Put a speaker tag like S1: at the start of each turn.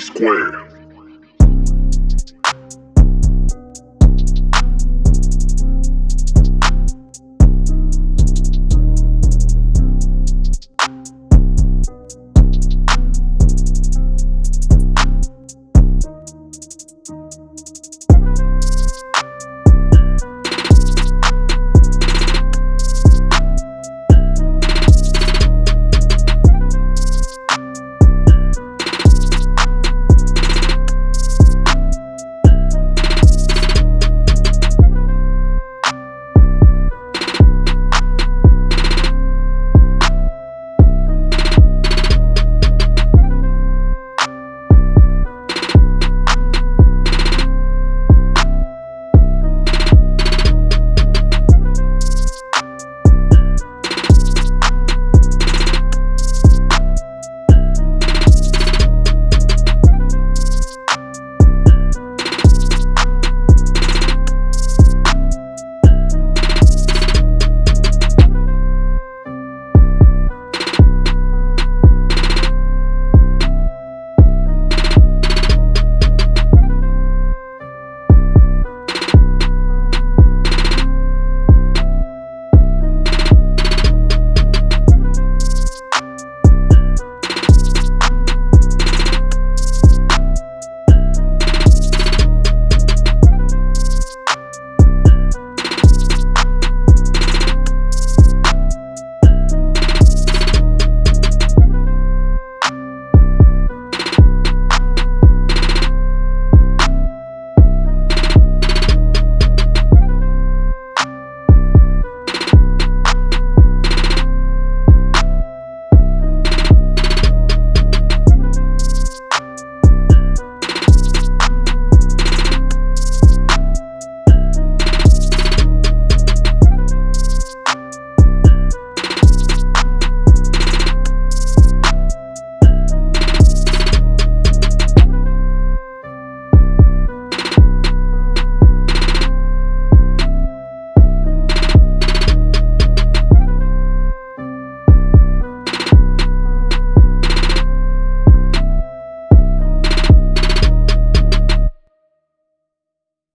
S1: square. squared.